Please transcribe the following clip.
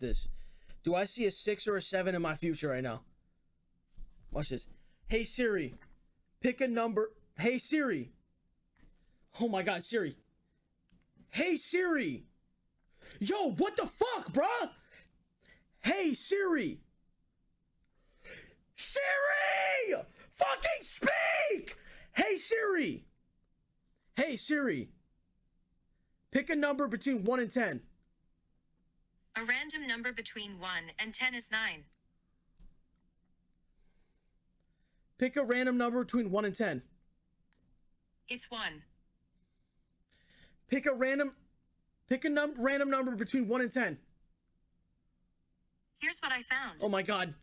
this. Do I see a six or a seven in my future right now? Watch this. Hey Siri, pick a number. Hey Siri. Oh my god, Siri. Hey Siri. Yo, what the fuck, bruh? Hey Siri. Siri! Fucking speak! Hey Siri. Hey Siri. Pick a number between 1 and 10. A random number between 1 and 10 is 9. Pick a random number between 1 and 10. It's 1. Pick a random pick a num random number between 1 and 10. Here's what I found. Oh my god.